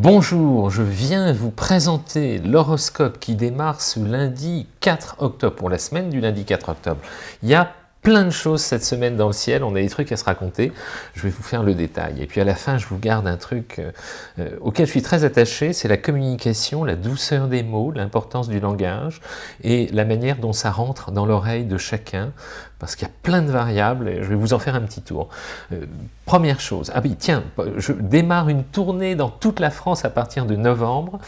Bonjour, je viens vous présenter l'horoscope qui démarre ce lundi 4 octobre, pour la semaine du lundi 4 octobre. Il y a plein de choses cette semaine dans le ciel, on a des trucs à se raconter, je vais vous faire le détail. Et puis à la fin, je vous garde un truc euh, euh, auquel je suis très attaché, c'est la communication, la douceur des mots, l'importance du langage et la manière dont ça rentre dans l'oreille de chacun, parce qu'il y a plein de variables, et je vais vous en faire un petit tour. Euh, première chose, ah oui, tiens, je démarre une tournée dans toute la France à partir de novembre,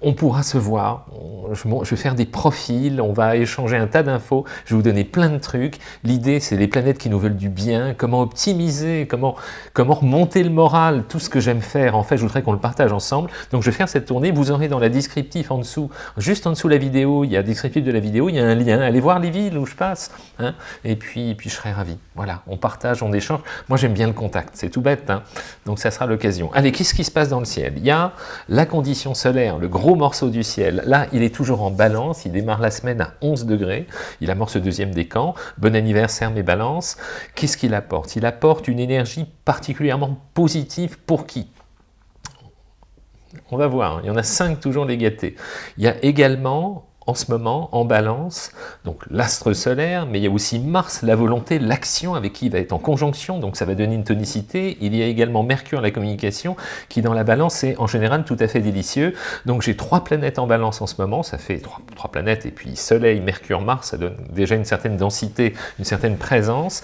on pourra se voir, je, vais faire des profils, on va échanger un tas d'infos, je vais vous donner plein de trucs, L'idée, c'est les planètes qui nous veulent du bien, comment optimiser, comment, comment remonter le moral, tout ce que j'aime faire. En fait, je voudrais qu'on le partage ensemble. Donc, je vais faire cette tournée. Vous aurez dans la descriptif en dessous, juste en dessous de la vidéo, il y a descriptif de la vidéo, il y a un lien. Allez voir les villes où je passe. Hein. Et puis, puis, je serai ravi. Voilà, on partage, on échange. Moi, j'aime bien le contact. C'est tout bête. Hein. donc, ça sera l'occasion. Allez, qu'est-ce qui se passe dans le ciel? Il y a la condition solaire, le gros morceau du ciel. Là, il est toujours en balance. Il démarre la semaine à 11 degrés. Il amorce le deuxième décan. Bon anniversaire mes balances, qu'est-ce qu'il apporte? Il apporte une énergie particulièrement positive pour qui? On va voir, il y en a cinq toujours les gâtés. Il y a également en ce moment en balance, donc l'astre solaire, mais il y a aussi Mars, la volonté, l'action avec qui il va être en conjonction, donc ça va donner une tonicité. Il y a également Mercure, la communication, qui dans la balance est en général tout à fait délicieux. Donc j'ai trois planètes en balance en ce moment, ça fait trois, trois, planètes, et puis Soleil, Mercure, Mars, ça donne déjà une certaine densité, une certaine présence,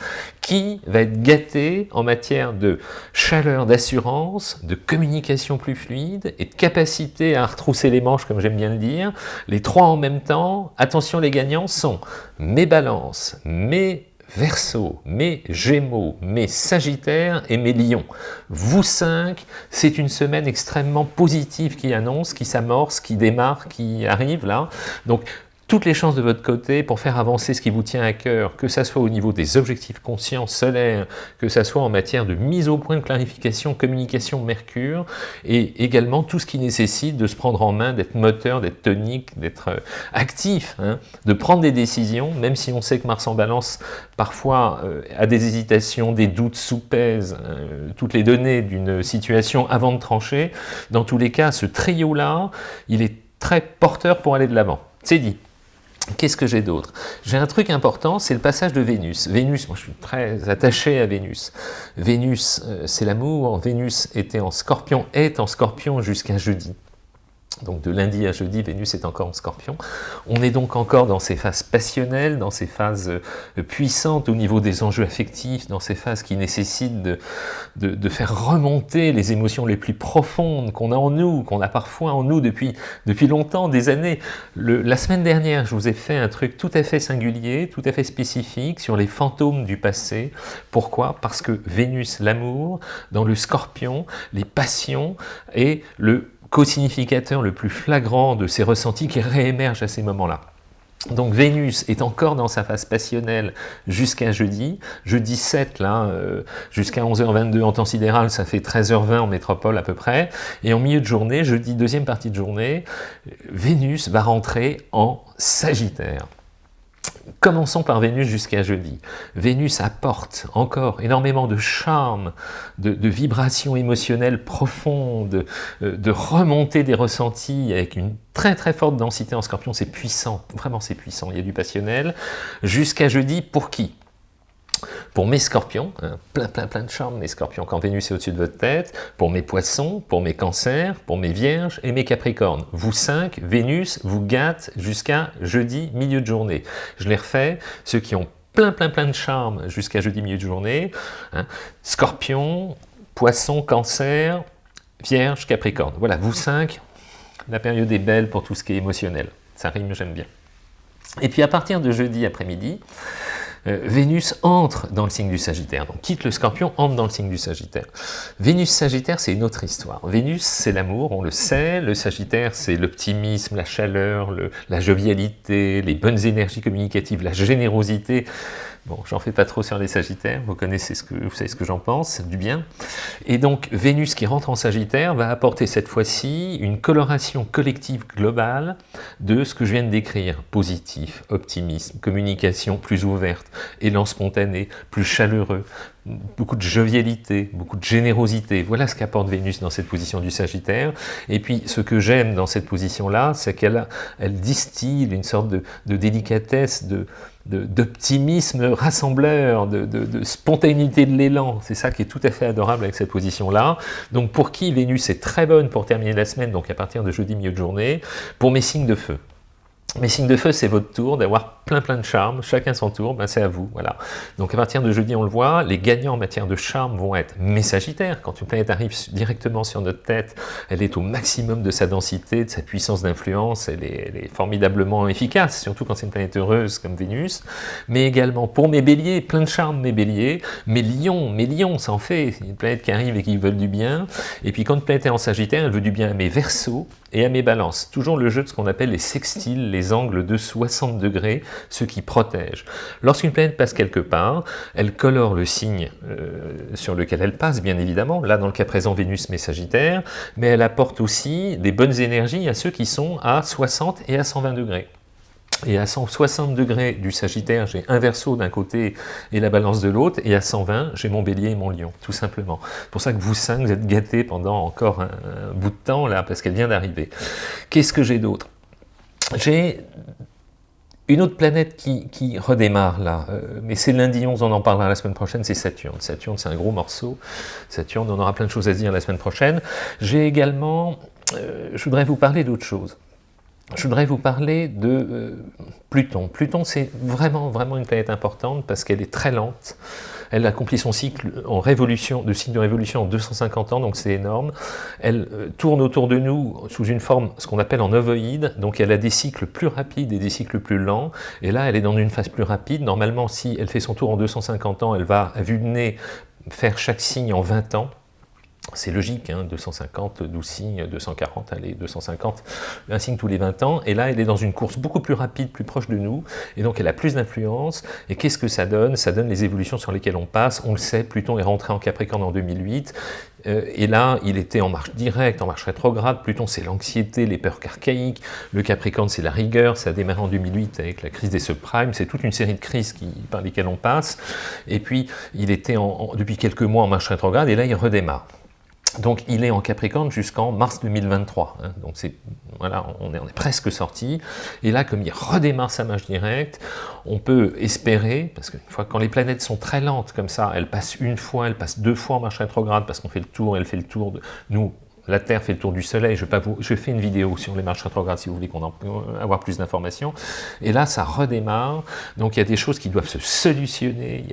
qui va être gâté en matière de chaleur, d'assurance, de communication plus fluide, et de capacité à retrousser les manches, comme j'aime bien le dire, les trois en même temps, attention les gagnants sont mes balances, mes Verseau, mes Gémeaux, mes Sagittaires et mes Lions. Vous cinq, c'est une semaine extrêmement positive qui annonce, qui s'amorce, qui démarre, qui arrive là. Donc toutes les chances de votre côté pour faire avancer ce qui vous tient à cœur, que ce soit au niveau des objectifs conscients solaires, que ce soit en matière de mise au point de clarification, communication Mercure, et également tout ce qui nécessite de se prendre en main, d'être moteur, d'être tonique, d'être euh, actif, hein, de prendre des décisions, même si on sait que Mars en balance parfois euh, a des hésitations, des doutes sous-pèsent euh, toutes les données d'une situation avant de trancher. Dans tous les cas, ce trio-là, il est très porteur pour aller de l'avant. C'est dit. Qu'est-ce que j'ai d'autre? J'ai un truc important, c'est le passage de Vénus. Vénus, moi je suis très attaché à Vénus. Vénus, euh, c'est l'amour. Vénus était en scorpion, est en scorpion jusqu'à jeudi donc de lundi à jeudi, Vénus est encore en scorpion. On est donc encore dans ces phases passionnelles, dans ces phases euh, puissantes au niveau des enjeux affectifs, dans ces phases qui nécessitent de, faire remonter les émotions les plus profondes qu'on a en nous, qu'on a parfois en nous depuis, depuis longtemps, des années. La semaine dernière, je vous ai fait un truc tout à fait singulier, tout à fait spécifique sur les fantômes du passé. Pourquoi? Parce que Vénus, l'amour, dans le scorpion, les passions et le co-significateur le plus flagrant de ces ressentis qui réémergent à ces moments-là. Donc Vénus est encore dans sa phase passionnelle jusqu'à jeudi. Jeudi 7, là, euh, jusqu'à 11h22 en temps sidéral, ça fait 13h20 en métropole à peu près. Et en milieu de journée, jeudi deuxième partie de journée, Vénus va rentrer en Sagittaire. Commençons par Vénus jusqu'à jeudi. Vénus apporte encore énormément de charme, de, vibrations émotionnelles profondes, euh, de remontée des ressentis avec une très très forte densité en scorpion, c'est puissant, vraiment c'est puissant, il y a du passionnel. Jusqu'à jeudi, pour qui? Pour mes scorpions, hein, plein plein plein de charme mes scorpions, quand Vénus est au-dessus de votre tête, pour mes poissons, pour mes cancers, pour mes vierges et mes capricornes. Vous cinq, Vénus vous gâte jusqu'à jeudi milieu de journée. Je les refais, ceux qui ont plein plein plein de charme jusqu'à jeudi milieu de journée, hein, scorpion, poisson, cancer, vierge, capricorne. Voilà, vous cinq, la période est belle pour tout ce qui est émotionnel. Ça rime, j'aime bien. Et puis à partir de jeudi après-midi, euh, Vénus entre dans le signe du Sagittaire, donc quitte le Scorpion, entre dans le signe du Sagittaire. Vénus Sagittaire, c'est une autre histoire. Vénus, c'est l'amour, on le sait, le Sagittaire, c'est l'optimisme, la chaleur, la jovialité, les bonnes énergies communicatives, la générosité, Bon, j'en fais pas trop sur les Sagittaires, vous connaissez ce que vous savez ce que j'en pense, du bien. Et donc Vénus qui rentre en Sagittaire va apporter cette fois-ci une coloration collective globale de ce que je viens de décrire, positif, optimisme, communication plus ouverte, élan spontané, plus chaleureux, beaucoup de jovialité, beaucoup de générosité. Voilà ce qu'apporte Vénus dans cette position du Sagittaire. Et puis, ce que j'aime dans cette position-là, c'est qu'elle elle distille une sorte de, délicatesse, de d'optimisme rassembleur, de, spontanéité de l'élan. C'est ça qui est tout à fait adorable avec cette position-là. Donc pour qui Vénus est très bonne pour terminer la semaine, donc à partir de jeudi milieu de journée, pour mes signes de feu. Mes signes de feu, c'est votre tour d'avoir plein plein de charme, chacun son tour, ben c'est à vous, voilà. Donc à partir de jeudi, on le voit, les gagnants en matière de charme vont être mes sagittaires, quand une planète arrive directement sur notre tête, elle est au maximum de sa densité, de sa puissance d'influence, elle, est, formidablement efficace, surtout quand c'est une planète heureuse comme Vénus, mais également pour mes béliers, plein de charme mes béliers, mes lions, mes lions, ça en fait, une planète qui arrive et qui veulent du bien, et puis quand une planète est en sagittaire, elle veut du bien à mes versos et à mes balances, toujours le jeu de ce qu'on appelle les sextiles, les angles de 60 degrés, ce qui protège. Lorsqu'une planète passe quelque part, elle colore le signe euh, sur lequel elle passe, bien évidemment, là dans le cas présent Vénus mais Sagittaire, mais elle apporte aussi des bonnes énergies à ceux qui sont à 60 et à 120 degrés. Et à 160 degrés du Sagittaire, j'ai un verso d'un côté et la balance de l'autre, et à 120, j'ai mon bélier et mon lion, tout simplement. C'est pour ça que vous cinq, vous êtes gâtés pendant encore un bout de temps, là, parce qu'elle vient d'arriver. Qu'est-ce que j'ai d'autre? J'ai une autre planète qui, redémarre là, euh, mais c'est lundi 11, on en parlera la semaine prochaine, c'est Saturne. Saturne, c'est un gros morceau. Saturne, on aura plein de choses à dire la semaine prochaine. J'ai également, euh, je voudrais vous parler d'autre chose. Je voudrais vous parler de euh, Pluton. Pluton, c'est vraiment, vraiment une planète importante parce qu'elle est très lente. Elle accomplit son cycle en révolution, de cycle de révolution en 250 ans, donc c'est énorme. Elle euh, tourne autour de nous sous une forme, ce qu'on appelle en ovoïde, donc elle a des cycles plus rapides et des cycles plus lents, et là elle est dans une phase plus rapide. Normalement, si elle fait son tour en 250 ans, elle va, à vue de nez, faire chaque signe en 20 ans, c'est logique, 250, 12 signes, 240, allez, 250, un signe tous les 20 ans, et là elle est dans une course beaucoup plus rapide, plus proche de nous, et donc elle a plus d'influence, et qu'est-ce que ça donne? Ça donne les évolutions sur lesquelles on passe, on le sait, Pluton est rentré en Capricorne en 2008, euh, et là il était en marche directe, en marche rétrograde, Pluton c'est l'anxiété, les peurs archaïques, le Capricorne c'est la rigueur, ça a démarré en 2008 avec la crise des subprimes, c'est toute une série de crises qui, par lesquelles on passe, et puis il était depuis quelques mois en marche rétrograde, et là il redémarre. Donc il est en Capricorne jusqu'en mars 2023, hein. donc c'est voilà, on est, on est, presque sorti, et là comme il redémarre sa marche directe, on peut espérer, parce que fois quand les planètes sont très lentes comme ça, elles passent une fois, elles passent deux fois en marche rétrograde, parce qu'on fait le tour, elle fait le tour de nous, la Terre fait le tour du Soleil, je, fais une vidéo sur les marches rétrogrades si vous voulez qu'on en euh, avoir plus d'informations. Et là, ça redémarre, donc il y a des choses qui doivent se solutionner,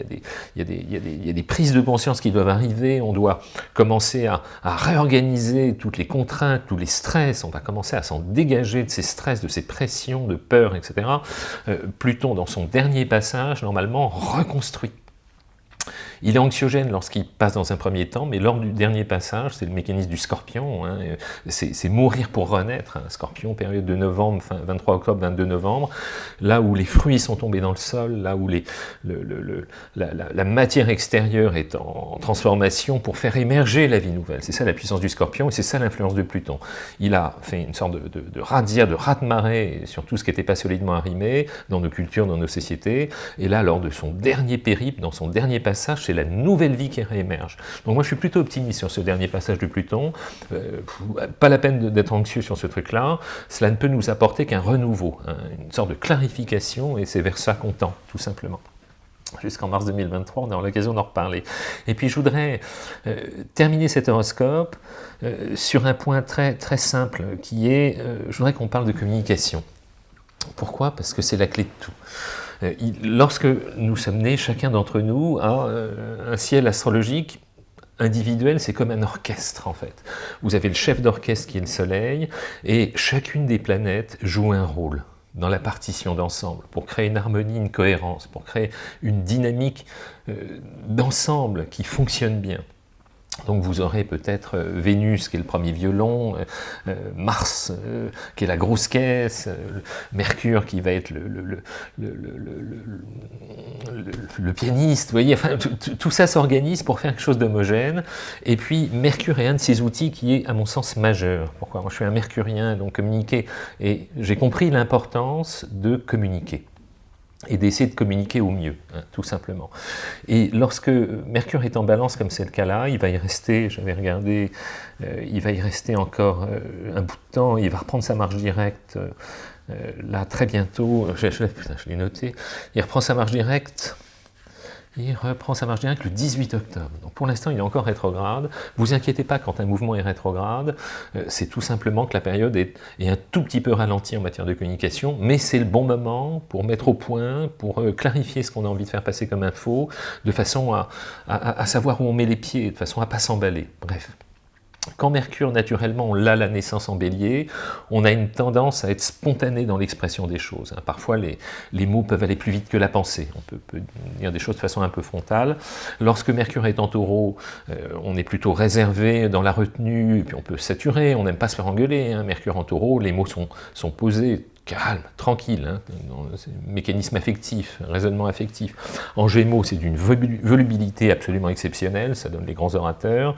il y a des, prises de conscience qui doivent arriver, on doit commencer à, à, réorganiser toutes les contraintes, tous les stress, on va commencer à s'en dégager de ces stress, de ces pressions, de peur, etc. Euh, Pluton, dans son dernier passage, normalement, reconstruit il est anxiogène lorsqu'il passe dans un premier temps, mais lors du dernier passage, c'est le mécanisme du scorpion, hein, c'est mourir pour renaître, hein, scorpion, période de novembre, fin, 23 octobre, 22 novembre, là où les fruits sont tombés dans le sol, là où la, matière extérieure est en transformation pour faire émerger la vie nouvelle. C'est ça la puissance du scorpion et c'est ça l'influence de Pluton. Il a fait une sorte de, de, de radia, de raz-de-marée sur tout ce qui n'était pas solidement arrimé dans nos cultures, dans nos sociétés, et là, lors de son dernier périple, dans son dernier passage, c'est la nouvelle vie qui réémerge. Donc moi je suis plutôt optimiste sur ce dernier passage de Pluton, euh, pas la peine d'être anxieux sur ce truc-là, cela ne peut nous apporter qu'un renouveau, hein, une sorte de clarification, et c'est vers ça qu'on tend, tout simplement jusqu'en mars 2023, on aura l'occasion d'en reparler. Et puis je voudrais euh, terminer cet horoscope euh, sur un point très, très simple, qui est, je voudrais qu'on parle de communication. Pourquoi? Parce que c'est la clé de tout. Euh, lorsque nous sommes nés, chacun d'entre nous a euh, un ciel astrologique individuel, c'est comme un orchestre en fait. Vous avez le chef d'orchestre qui est le soleil, et chacune des planètes joue un rôle dans la partition d'ensemble, pour créer une harmonie, une cohérence, pour créer une dynamique euh, d'ensemble qui fonctionne bien. Donc vous aurez peut-être euh, Vénus qui est le premier violon, euh, euh, Mars qui est la grosse caisse, Mercure qui va être le, le, pianiste, vous voyez, enfin, tout ça s'organise pour faire quelque chose d'homogène, et puis Mercure est un de ces outils qui est à mon sens majeur. Pourquoi? Moi je suis un mercurien, donc communiquer, et j'ai compris l'importance de communiquer. Et d'essayer de communiquer au mieux, hein, tout simplement. Et lorsque Mercure est en balance, comme c'est le cas là, il va y rester, j'avais regardé, euh, il va y rester encore euh, un bout de temps, il va reprendre sa marche directe, euh, là très bientôt, je, je l'ai noté, il reprend sa marche directe il reprend sa marche directe le 18 octobre. Pour l'instant, il est encore rétrograde. Vous inquiétez pas quand un mouvement est rétrograde, euh, c'est tout simplement que la période est, un tout petit peu ralentie en matière de communication, mais c'est le bon moment pour mettre au point, pour euh, clarifier ce qu'on a envie de faire passer comme info, de façon à, à savoir où on met les pieds, de façon à ne pas s'emballer. Bref. Quand Mercure, naturellement, on l'a la naissance en bélier, on a une tendance à être spontané dans l'expression des choses. Hein. Parfois, les, mots peuvent aller plus vite que la pensée. On peut, dire des choses de façon un peu frontale. Lorsque Mercure est en taureau, euh, on est plutôt réservé dans la retenue, puis on peut saturer, on n'aime pas se faire engueuler. Hein. Mercure en taureau, les mots sont, sont posés calme, tranquille, hein, mécanisme affectif, raisonnement affectif. En Gémeaux, c'est d'une volubilité absolument exceptionnelle, ça donne les grands orateurs.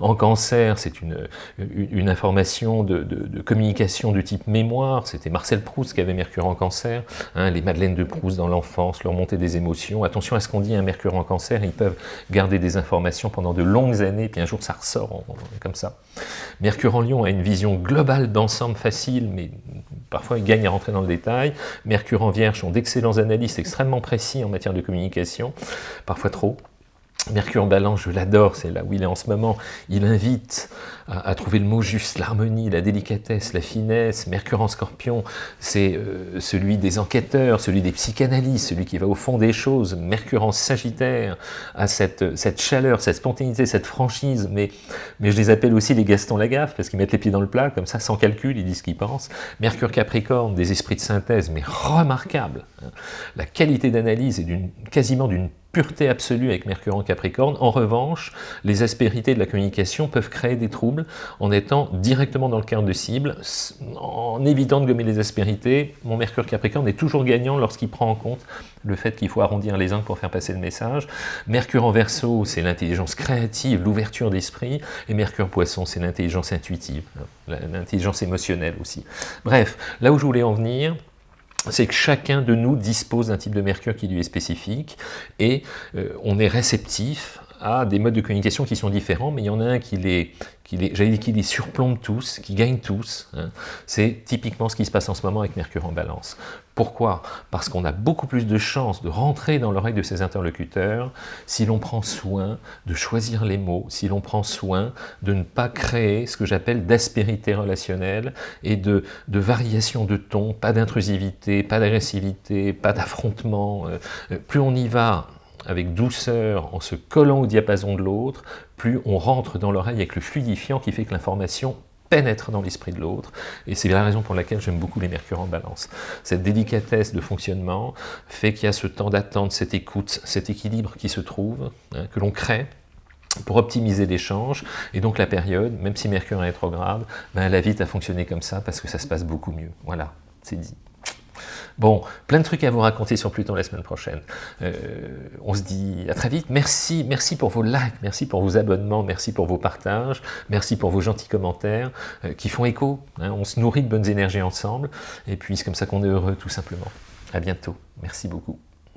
En Cancer, c'est une, information de, communication du type mémoire, c'était Marcel Proust qui avait Mercure en Cancer, hein, les Madeleines de Proust dans l'enfance, leur montée des émotions. Attention à ce qu'on dit, un Mercure en Cancer, ils peuvent garder des informations pendant de longues années, puis un jour ça ressort comme ça. Mercure en Lion a une vision globale d'ensemble facile, mais parfois il gagne rentrer dans le détail. Mercure en Vierge sont d'excellents analystes extrêmement précis en matière de communication, parfois trop. Mercure en balance, je l'adore, c'est là où il est en ce moment, il invite à, trouver le mot juste, l'harmonie, la délicatesse, la finesse. Mercure en scorpion, c'est euh, celui des enquêteurs, celui des psychanalystes, celui qui va au fond des choses. Mercure en sagittaire a cette, chaleur, cette spontanéité, cette franchise, mais, mais je les appelle aussi les Gaston Lagaffe, parce qu'ils mettent les pieds dans le plat, comme ça, sans calcul, ils disent ce qu'ils pensent. Mercure capricorne, des esprits de synthèse, mais remarquables. Hein. La qualité d'analyse est quasiment d'une pureté absolue avec Mercure en Capricorne. En revanche, les aspérités de la communication peuvent créer des troubles en étant directement dans le cœur de cible, en évitant de gommer les aspérités. Mon Mercure Capricorne est toujours gagnant lorsqu'il prend en compte le fait qu'il faut arrondir les angles pour faire passer le message. Mercure en Verseau, c'est l'intelligence créative, l'ouverture d'esprit, et Mercure Poisson, c'est l'intelligence intuitive, l'intelligence émotionnelle aussi. Bref, là où je voulais en venir, c'est que chacun de nous dispose d'un type de mercure qui lui est spécifique et euh, on est réceptif à des modes de communication qui sont différents, mais il y en a un qui les, qui les, qui les surplombe tous, qui gagne tous. Hein. C'est typiquement ce qui se passe en ce moment avec Mercure en balance. Pourquoi? Parce qu'on a beaucoup plus de chances de rentrer dans l'oreille de ses interlocuteurs si l'on prend soin de choisir les mots, si l'on prend soin de ne pas créer ce que j'appelle d'aspérité relationnelle et de, de variation de ton, pas d'intrusivité, pas d'agressivité, pas d'affrontement. Euh, euh, plus on y va avec douceur, en se collant au diapason de l'autre, plus on rentre dans l'oreille avec le fluidifiant qui fait que l'information pénètre dans l'esprit de l'autre, et c'est la raison pour laquelle j'aime beaucoup les mercures en balance. Cette délicatesse de fonctionnement fait qu'il y a ce temps d'attente, cette écoute, cet équilibre qui se trouve, hein, que l'on crée, pour optimiser l'échange, et donc la période, même si Mercure est rétrograde, ben elle invite à fonctionner comme ça, parce que ça se passe beaucoup mieux. Voilà, c'est dit. Bon, plein de trucs à vous raconter sur Pluton la semaine prochaine. Euh, on se dit à très vite. Merci, merci pour vos likes, merci pour vos abonnements, merci pour vos partages, merci pour vos gentils commentaires euh, qui font écho. Hein. on se nourrit de bonnes énergies ensemble, et puis c'est comme ça qu'on est heureux tout simplement. À bientôt. Merci beaucoup.